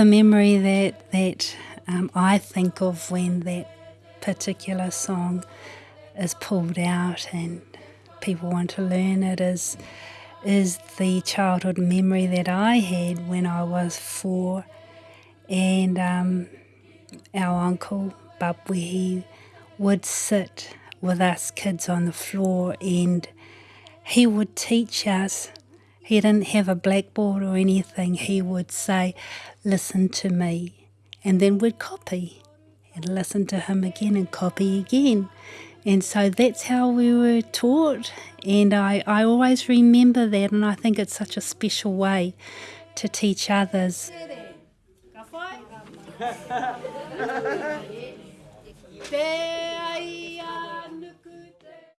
the memory that that um, I think of when that particular song is pulled out and people want to learn it is is the childhood memory that I had when I was four, and um, our uncle he would sit with us kids on the floor and he would teach us. He didn't have a blackboard or anything. He would say, Listen to me. And then we'd copy and listen to him again and copy again. And so that's how we were taught. And I, I always remember that, and I think it's such a special way to teach others.